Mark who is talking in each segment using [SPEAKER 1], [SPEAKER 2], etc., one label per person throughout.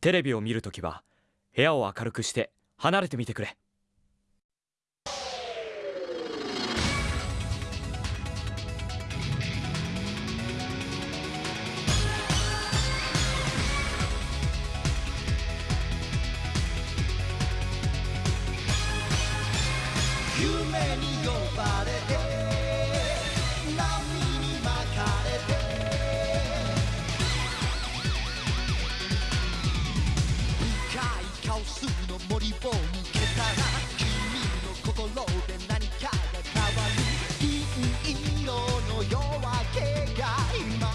[SPEAKER 1] テレビを見るときは部屋を明るくして離れてみてくれ。
[SPEAKER 2] 夢に呼ばれを抜けたら君の心で何かが変わる銀色の夜明けが今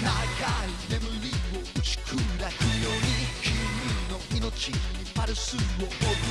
[SPEAKER 2] 長い眠りを打ち砕くように君の命にパルスを送る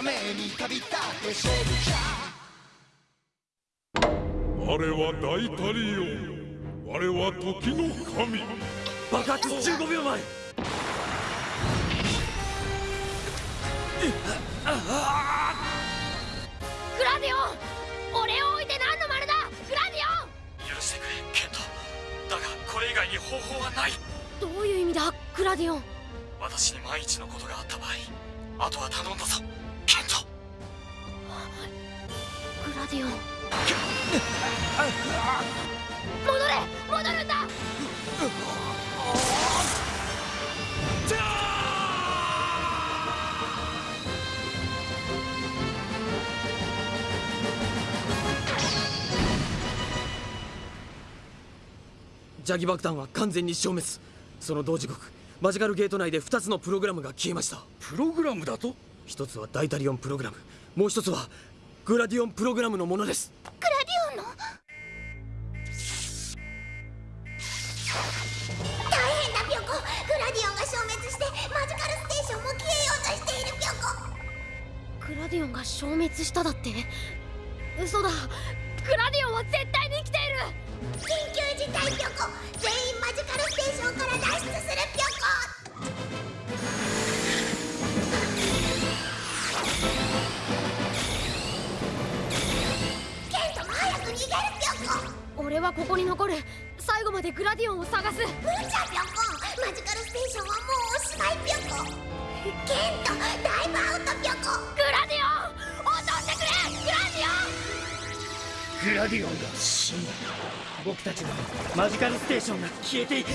[SPEAKER 2] ために旅立ってソルジャー。
[SPEAKER 3] 我は大タリオン我は時の神。
[SPEAKER 1] 爆発15秒前。
[SPEAKER 4] グラディオン俺を置いて何の丸だ？グラディオン。
[SPEAKER 1] 許してくれケント。だがこれ以外に方法はない。
[SPEAKER 4] どういう意味だ？グラディオン。
[SPEAKER 1] 私に万一のことがあった場合あとは頼んだぞケント
[SPEAKER 4] グラディオン。戻れ！戻るんだ！
[SPEAKER 5] ジャギ爆弾は完全に消滅。その同時刻マジカルゲート内で2つのプログラムが消えました。
[SPEAKER 3] プログラムだと？
[SPEAKER 5] 一つはダイタリオンプログラム。もう一つはグラディオンプログラムのものです。
[SPEAKER 4] グラディオンの？
[SPEAKER 6] 大変だピョコグラディオンが消滅してマジカルステーションも消えようとしているピョコ
[SPEAKER 4] グラディオンが消滅しただって？嘘だ。グラディオンは絶対に生きている。
[SPEAKER 6] 緊急事態ピョコ全員マジカルステーションから脱出するピョコ
[SPEAKER 4] 俺はここに残る。最後までグラディオンを探す。
[SPEAKER 6] 無茶ピョコマジカルステーションはもうおしまいピョコケントダイブアウトピョコ
[SPEAKER 4] グラディオン落としてくれ。グラディオン
[SPEAKER 7] グラディオンが死んだ。僕たちのマジカルステーションが消えていく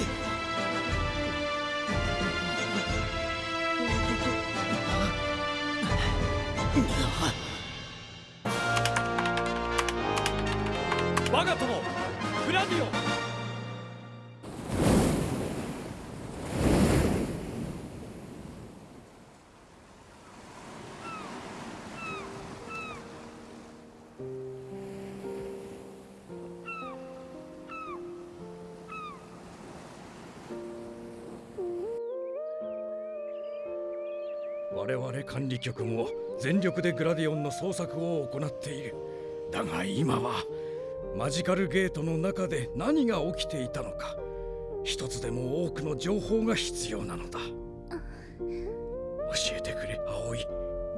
[SPEAKER 1] 我
[SPEAKER 3] 々管理局も全力でグラディオンの捜索を行っている。だが今はマジカルゲートの中で何が起きていたのか。一つでも多くの情報が必要なのだ。教えてくれ葵。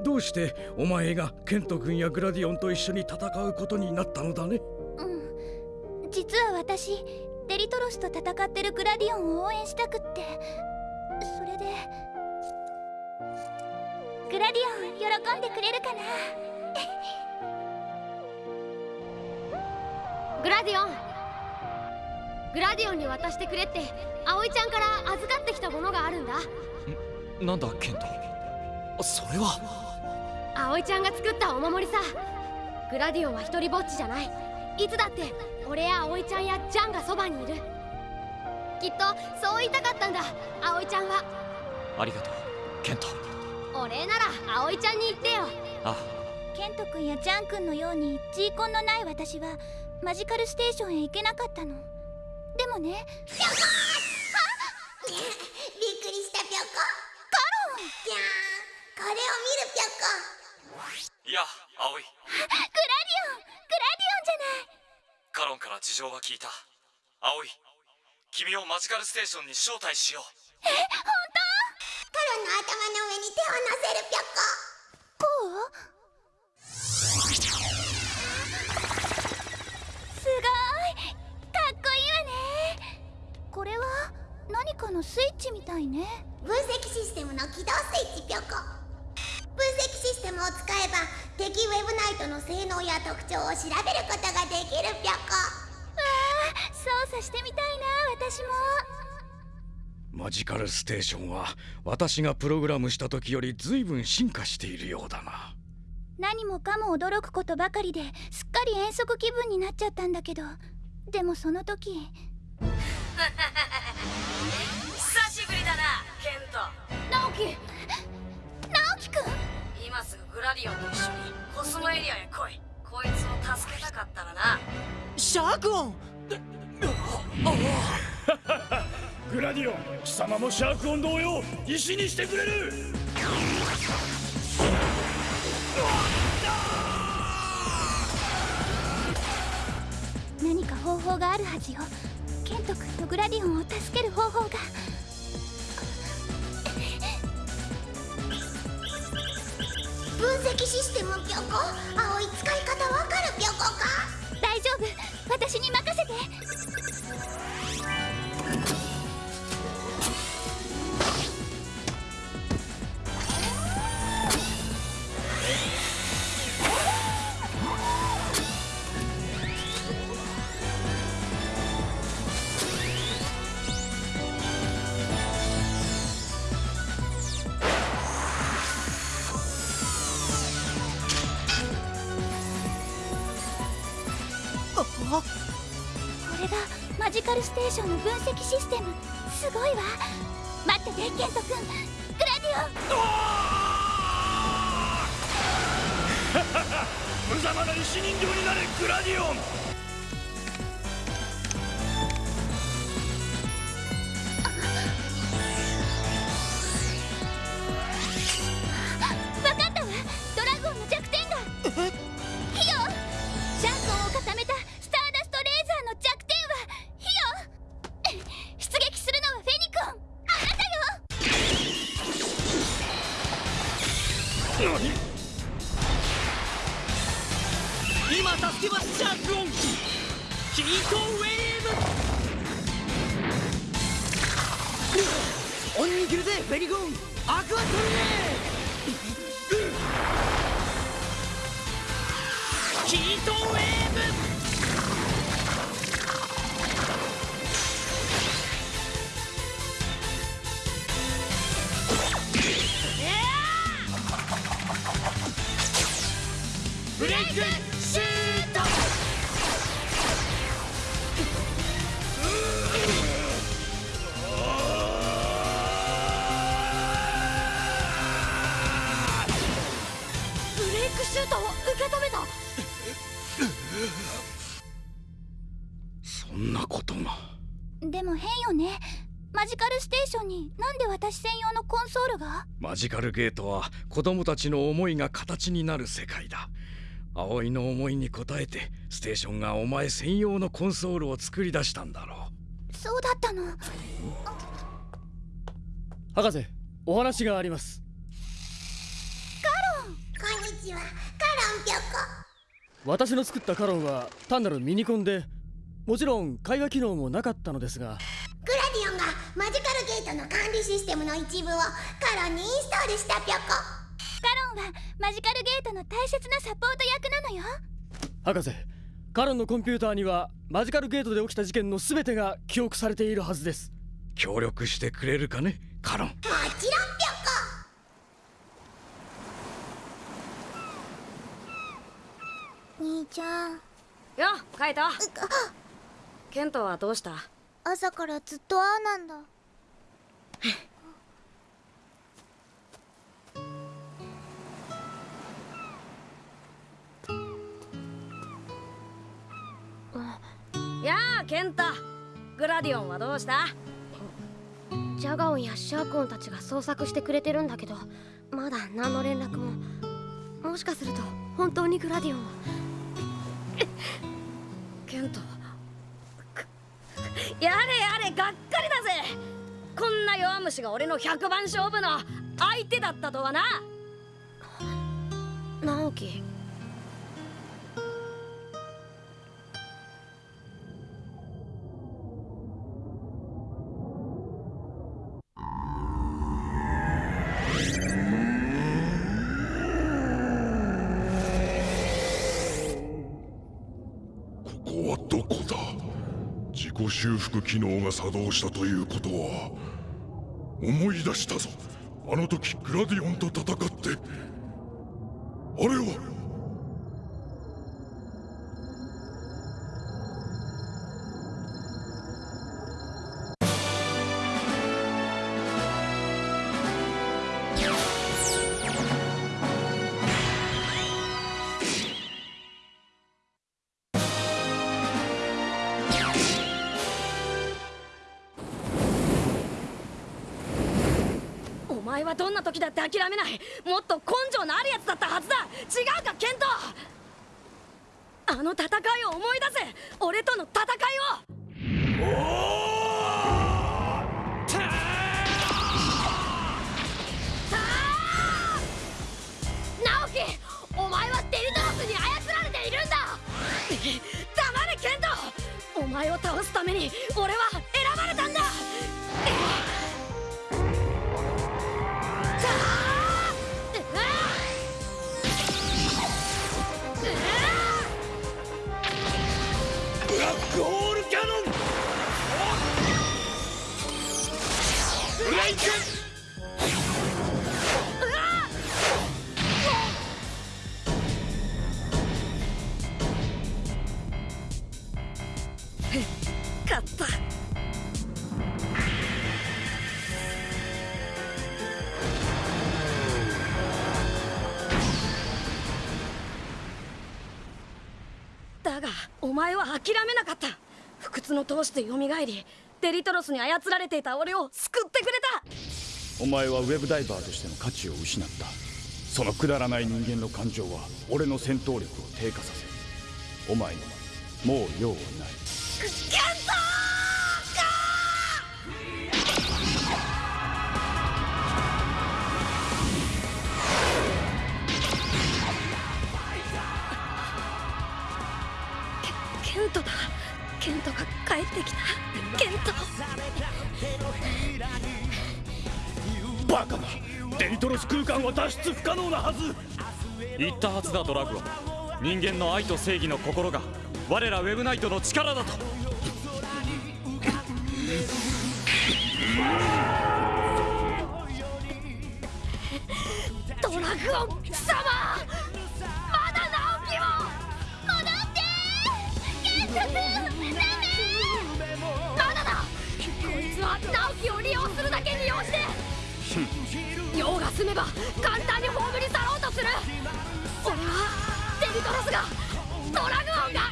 [SPEAKER 3] どうしてお前がケント君やグラディオンと一緒に戦うことになったのだね？
[SPEAKER 6] うん。実は私デリトロスと戦ってるグラディオンを応援したくって。喜んでくれるかな。
[SPEAKER 4] グラディオン。グラディオンに渡してくれって葵ちゃんから預かってきたものがあるんだ。
[SPEAKER 1] なんだケント。それは。
[SPEAKER 4] 葵ちゃんが作ったお守りさ。グラディオンは一人ぼっちじゃない。いつだって俺や葵ちゃんやジャンがそばにいる。きっとそう言いたかったんだ。葵ちゃんは。
[SPEAKER 1] ありがとうケント
[SPEAKER 4] お礼なら葵ちゃんに言ってよ。
[SPEAKER 1] あ。
[SPEAKER 6] ケント君やジャン君のように G コンのない私はマジカルステーションへ行けなかったの。でもね。
[SPEAKER 8] びっくりしたぴょこ。
[SPEAKER 6] カロン。
[SPEAKER 8] ぴゃー。んこれを見るぴょこ。
[SPEAKER 1] いや葵。
[SPEAKER 6] グラディオン。グラディオンじゃない。
[SPEAKER 1] カロンから事情は聞いた。葵君をマジカルステーションに招待しよう。
[SPEAKER 8] カロンの頭の上に手を乗せるぴょこ。
[SPEAKER 6] こうすごい。かっこいいわね。これは何かのスイッチみたいね。
[SPEAKER 8] 分析システムの起動スイッチぴょこ。分析システムを使えば敵ウェブナイトの性能や特徴を調べることができるぴょこ。
[SPEAKER 6] わあ操作してみたいな私も
[SPEAKER 3] マジカルステーションは私がプログラムした時より随分進化しているようだな。
[SPEAKER 6] 何もかも驚くことばかりですっかり遠足気分になっちゃったんだけど。でもその時。
[SPEAKER 9] 久しぶりだなケント。
[SPEAKER 4] 直樹！
[SPEAKER 6] 直樹くん！
[SPEAKER 9] 今すぐグラディオンと一緒にコスモエリアへ来い。こいつを助けたかったらな。
[SPEAKER 5] シャークオン
[SPEAKER 3] グラディオン貴様もシャークオン同様石にしてくれる。
[SPEAKER 6] 何か方法があるはずよ。ケント君とグラディオンを助ける方法が。
[SPEAKER 8] 分析システムぴょこ青い使い方わかるぴょこか？
[SPEAKER 6] 大丈夫。私に任せてステーションの分析システム。すごいわ。待っててケント君グラディオン。
[SPEAKER 3] 無様な石人形になれグラディオン。
[SPEAKER 5] シュート
[SPEAKER 4] ブレイクシュートを受け止めた。
[SPEAKER 3] そんなことが。
[SPEAKER 6] でも変よね。マジカルステーションになんで私専用のコンソールが？
[SPEAKER 3] マジカルゲートは子供たちの思いが形になる世界だ葵の思いに応えてステーションがお前専用のコンソールを作り出したんだろ
[SPEAKER 6] そうだったの？
[SPEAKER 7] 博士お話があります。
[SPEAKER 8] こんにちは。カロンぴょこ。
[SPEAKER 7] 私の作ったカロンは単なるミニコンでもちろん会話機能もなかったのですが。
[SPEAKER 8] グラディオンがマジカルゲートの管理システムの一部をカロンにインストールしたぴょこ。
[SPEAKER 6] カロンはマジカルゲートの大切なサポート役なのよ。
[SPEAKER 7] 博士カロンのコンピューターにはマジカルゲートで起きた事件の全てが記憶されているはずです。
[SPEAKER 3] う協力してくれるかねカロン。
[SPEAKER 8] もちろんぴょこ。兄ちゃん。
[SPEAKER 9] よカイト。ケントはどうした？
[SPEAKER 8] 朝からずっとああなんだ
[SPEAKER 9] ケンタグラディオンはどうした？
[SPEAKER 4] ジャガオンやシャーコンたちが捜索してくれてるんだけどまだ何の連絡も。もしかすると本当にグラディオンは
[SPEAKER 9] ケントくやれやれがっかりだぜ。こんな弱虫が俺の100番勝負の相手だったとはな。
[SPEAKER 4] 直樹
[SPEAKER 10] どこだ？自己修復機能が作動したということは思い出したぞ。あの時グラディオンと戦って。あれは
[SPEAKER 9] 諦めない。もっと根性のあるやつだったはずだ。違うかケント。あの戦いを思い出せ。俺との戦いを。
[SPEAKER 4] 直樹お前はデリトロスに操られているんだ。
[SPEAKER 9] 黙れケント。お前を倒すために俺は勝った。だがお前は諦めなかった。不屈の闘志で蘇りデリトロスに操られていた俺を救ってくれた。
[SPEAKER 11] お前はウェブダイバーとしての価値を失った。そのくだらない人間の感情は俺の戦闘力を低下させお前にはもう用はない。
[SPEAKER 9] ケントケケントだ。ケントが帰ってきた。ケント。
[SPEAKER 3] バカな。デリトロス空間は脱出不可能なはず。
[SPEAKER 1] 言ったはずだドラグオン人間の愛と正義の心が我らウェブナイトの力だと。
[SPEAKER 4] ドラグオン進めば簡単に葬り去ろうとする。それはデリトロスがドラグオンが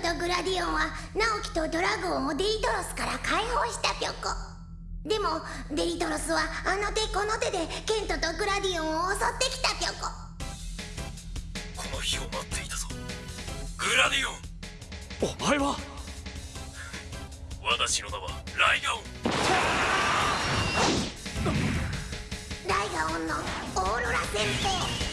[SPEAKER 9] ト
[SPEAKER 8] とグラディオンはナオキとドラグオンをデリトロスから解放したぴょこでもデリトロスはあの手この手でカイトとグラディオンを襲ってきたぴょこ
[SPEAKER 12] この日を待っていたぞ。グラディオン。
[SPEAKER 1] お前は？
[SPEAKER 12] 私の名はライガオン。
[SPEAKER 8] ライガオンのオーロラ戦法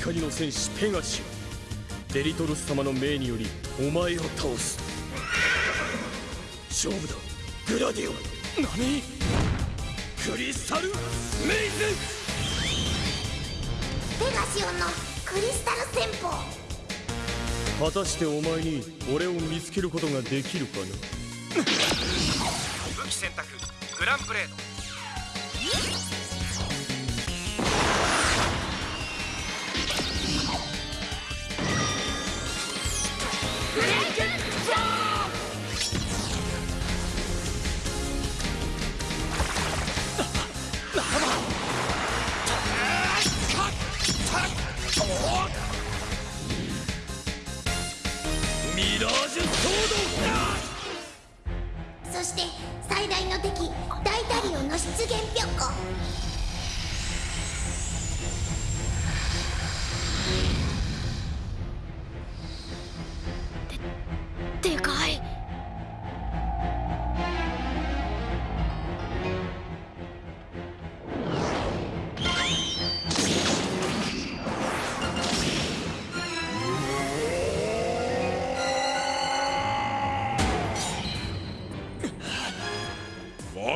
[SPEAKER 5] 光の戦士ペガシオデリトロス。様の命によりお前を倒す勝負だ。グラディオン。何クリスタルメイズ
[SPEAKER 8] ペガシオンのクリスタル戦法。
[SPEAKER 5] 果たしてお前に俺を見つけることができるかな？
[SPEAKER 2] 武器選択グランブレード。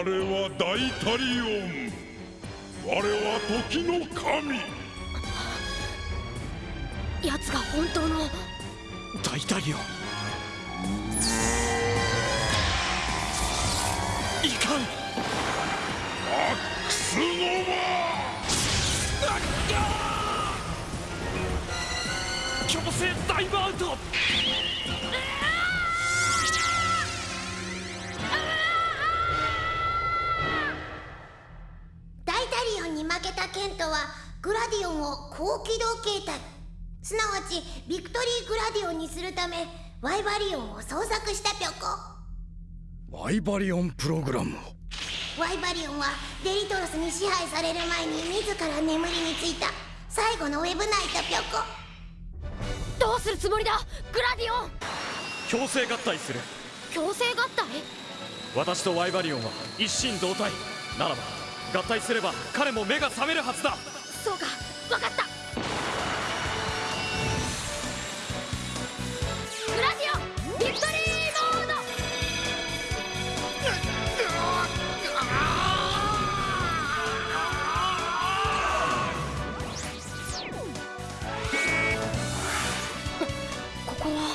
[SPEAKER 10] 我は大タリオン我は時の神。
[SPEAKER 4] 奴が本当の。
[SPEAKER 1] 大タリオンいかん。
[SPEAKER 10] マックスノ
[SPEAKER 1] 強制ダイブアウト
[SPEAKER 8] グラディオンを高機動形態。すなわちビクトリーグラディオンにするためワイバリオンを捜索したぴょこ。
[SPEAKER 12] ワイバリオンプログラムを？
[SPEAKER 8] ワイバリオンはデリトロスに支配される前に自ら眠りについた最後のウェブナイトぴょこ。
[SPEAKER 4] どうするつもりだ？グラディオン！
[SPEAKER 1] 強制合体する。
[SPEAKER 4] 強制合体？
[SPEAKER 1] 私とワイバリオンは一心同体。ならば合体すれば彼も目が覚めるはずだ
[SPEAKER 4] そうか。分かった。グラディオビクトリーモード。ここは。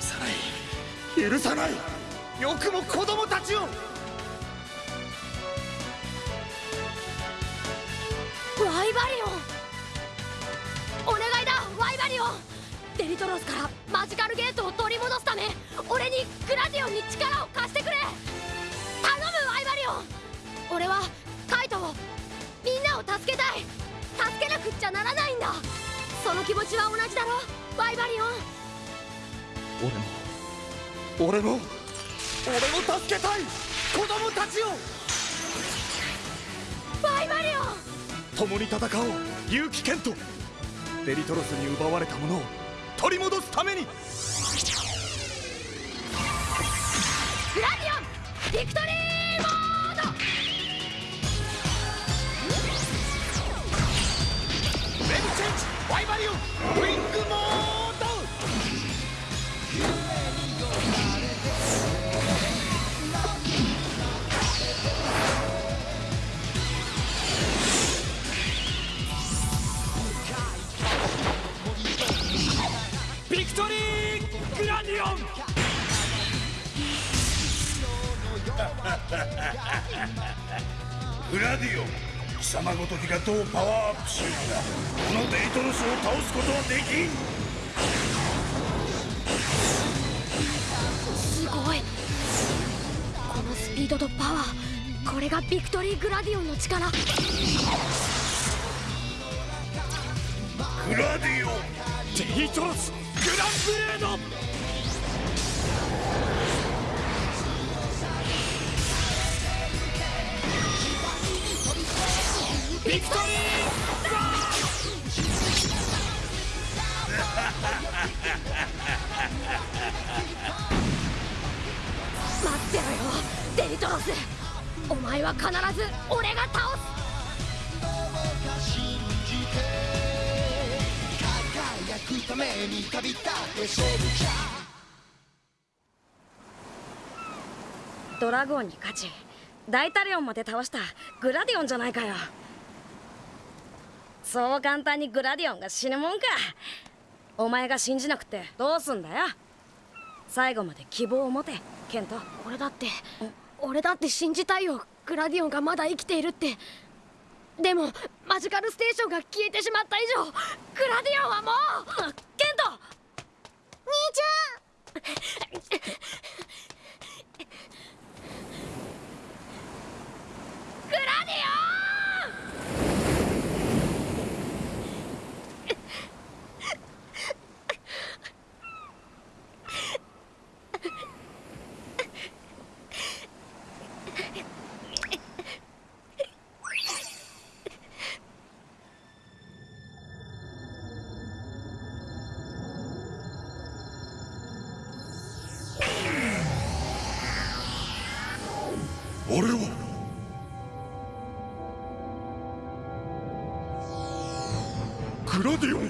[SPEAKER 2] 許さない。許さない。よくも子供たちを。
[SPEAKER 4] イバリオン。お願いだワイバリオン。デリトロスからマジカルゲートを取り戻すため俺にグラディオンに力を貸してくれ。頼むワイバリオン。俺はカイトをみんなを助けたい。助けなくっちゃならないんだ。その気持ちは同じだろワイバリオン。
[SPEAKER 2] 俺も俺も俺も助けたい。子供たちを共に戦おう。勇気ケントデリトロスに奪われたものを取り戻すために。
[SPEAKER 13] アップしようがこのデリトロスを倒すことはできん。
[SPEAKER 4] すごい。このスピードとパワー。これがビクトリーグラディオンの力。
[SPEAKER 14] グラディオン！
[SPEAKER 13] デリトロス！グランブレード！
[SPEAKER 2] ビクトリ
[SPEAKER 4] 待ってろよ！デリトロス！お前は必ず俺が倒す！
[SPEAKER 2] 輝くために旅立ってシェルチャ
[SPEAKER 9] ドラゴンに勝ち大タリオンまで倒したグラディオンじゃないかよそう簡単にグラディオンが死ぬもんか。お前が信じなくてどうすんだよ。最後まで希望を持てケント。
[SPEAKER 4] 俺だって俺だって信じたいよグラディオンがまだ生きているって。でもマジカルステーションが消えてしまった以上グラディオンはもう。
[SPEAKER 9] ケント！
[SPEAKER 8] 兄ちゃん！
[SPEAKER 4] グラディオン
[SPEAKER 10] ディオン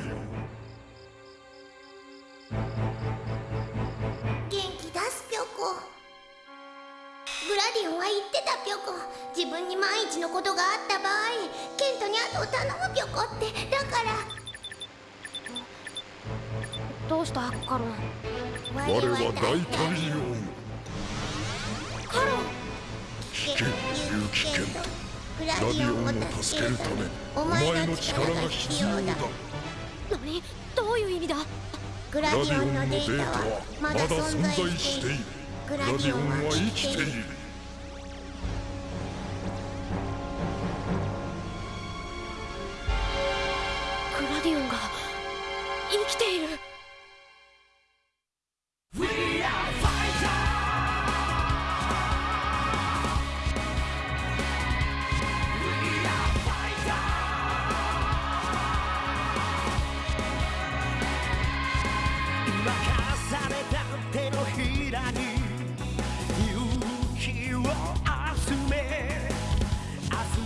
[SPEAKER 8] 元気出すぴょこ。グラディオンは言ってたぴょこ。自分に万一のことがあった場合ケントに後を頼むぴょこって。だから。
[SPEAKER 4] どうしたカロン？
[SPEAKER 10] 我は大タリオン
[SPEAKER 8] カロン。
[SPEAKER 10] 聞け勇気ケントグラディオンを助けるためお前の力が必要だ
[SPEAKER 4] 何？どういう意味だ？
[SPEAKER 8] グラディオンのデータはまだ
[SPEAKER 10] 存
[SPEAKER 8] 在し
[SPEAKER 10] ている。
[SPEAKER 8] グ
[SPEAKER 10] ラディオンは生きている。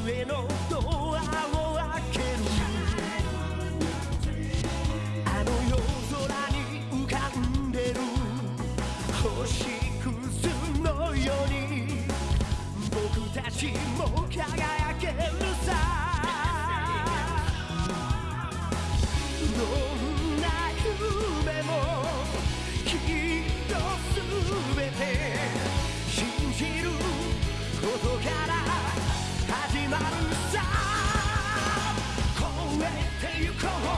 [SPEAKER 2] 明日へのドアを開けるあの夜空に浮かんでる星屑のように僕たちも輝けるさどんな夢もきっとすべて信じることか超えてゆ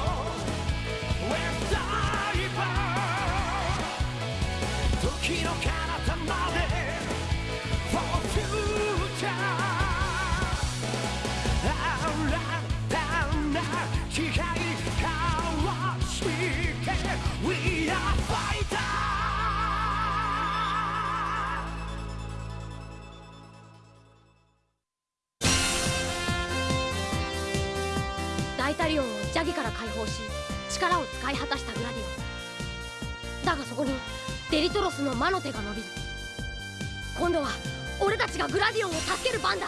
[SPEAKER 4] ギから解放し力を使い果たしたグラディオンだがそこにデリトロスの魔の手が伸びる。今度は俺たちがグラディオンを助ける番だ。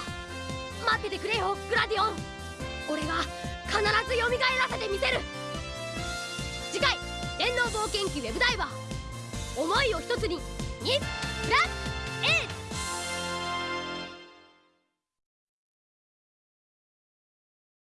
[SPEAKER 4] 待っててくれよグラディオン。俺が必ず蘇らせてみせる。次回「電脳冒険記ウェブダイバー」思いを一つに2プラス A